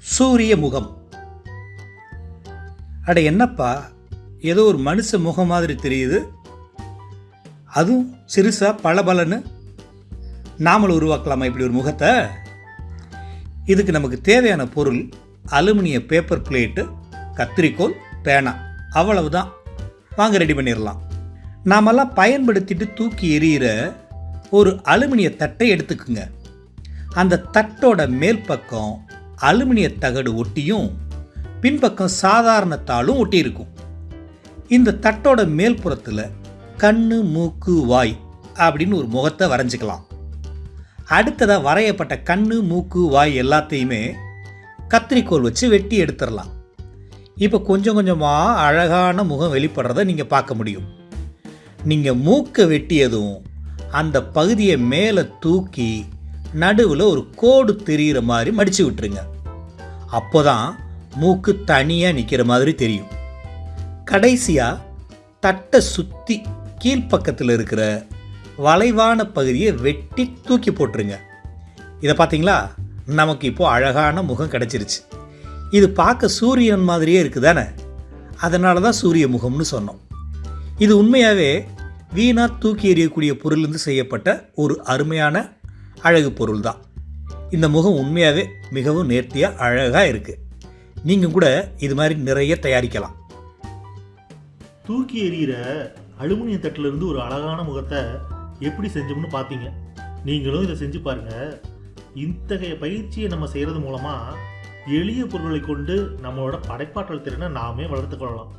சூரிய முகம். அட என்னப்பா ஏதோ ஒரு மனுஷ முகம் மாதிரி தெரியுது. அதுவும் சிறுசா பளபலன்னு நாமளும் உருவாக்கலாமா இப்படி ஒரு முகத்தை? இதுக்கு நமக்கு தேவையான பொருள் அலுமினிய பேப்பர் பிளேட்டு கத்திரிக்கோல் பேனா. அவ்வளவுதான். வாங்க ரெடி பண்ணிடலாம் நாமெல்லாம் பயன்படுத்திட்டு தூக்கி எறிகிற ஒரு அலுமினிய தட்டை எடுத்துக்குங்க. அந்த தட்டோட மேல் பக்கம் அலுமினிய தகடு ஒட்டியும் பின்பக்கம் சாதாரண தாளும் ஒட்டி இருக்கும் இந்த தட்டோட மேல் புறத்தில் கண்ணு மூக்கு வாய் அப்படின்னு ஒரு முகத்தை வரைஞ்சிக்கலாம். அடுத்ததாக வரையப்பட்ட கண்ணு மூக்கு வாய் எல்லாத்தையுமே கத்திரிக்கோல் வச்சு வெட்டி எடுத்துடலாம். இப்போ கொஞ்சம் கொஞ்சமாக அழகான முகம் வெளிப்படுறத நீங்கள் பார்க்க முடியும். நீங்கள் மூக்கை வெட்டியதும் அந்த பகுதியை மேலே தூக்கி நடுவில் ஒரு கோடு தெரிகிற மாதிரி மடித்து விட்டுருங்க. அப்போ தான் மூக்கு தனியாக நிற்கிற மாதிரி தெரியும். கடைசியாக தட்டை சுற்றி கீழ்ப்பக்கத்தில் இருக்கிற வளைவான பகுதியை வெட்டி தூக்கி போட்டுருங்க. இதை பார்த்தீங்களா? நமக்கு இப்போது அழகான முகம் கிடச்சிருச்சு. இது பார்க்க சூரியன் மாதிரியே இருக்குதானே? அதனால தான் சூரிய முகம்னு சொன்னோம். இது உண்மையாகவே வீணாக தூக்கி எறியக்கூடிய பொருளிலிருந்து செய்யப்பட்ட ஒரு அருமையான அழகு பொருள் தான் இந்த முகம் உண்மையாகவே மிகவும் நேர்த்தியாக அழகாக இருக்குது நீங்கள் கூட இது மாதிரி நிறைய தயாரிக்கலாம். தூக்கி எறிகிற அலுமினிய தட்டிலிருந்து ஒரு அழகான முகத்தை எப்படி செஞ்சோம்னு பார்த்தீங்க நீங்களும் இதை செஞ்சு பாருங்கள் இத்தகைய பயிற்சியை நம்ம செய்கிறது மூலமாக எளிய பொருட்களை கொண்டு நம்மளோட படைப்பாற்றல் திறனை நாமே வளர்த்துக்கொள்ளலாம்